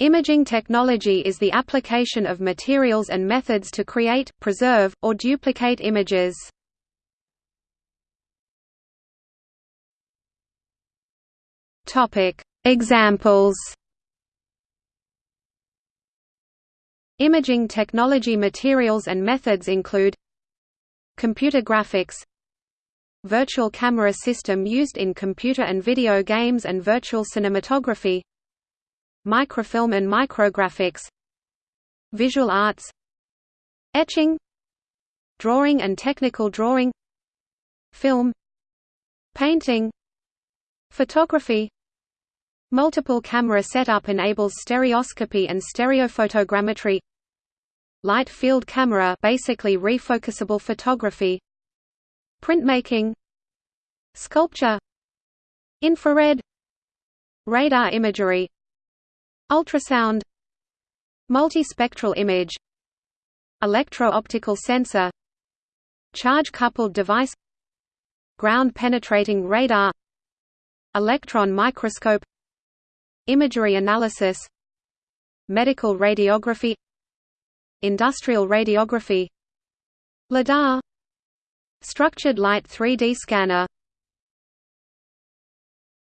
Imaging technology is the application of materials and methods to create, preserve, or duplicate images. Examples Imaging technology materials and methods include Computer graphics Virtual camera system used in computer and video games and virtual cinematography Microfilm and micrographics Visual arts Etching Drawing and technical drawing Film Painting Photography Multiple camera setup enables stereoscopy and stereophotogrammetry Light field camera basically refocusable photography Printmaking Sculpture Infrared Radar imagery Ultrasound Multispectral image Electro-optical sensor Charge-coupled device Ground-penetrating radar Electron microscope Imagery analysis Medical radiography Industrial radiography LIDAR Structured light 3D scanner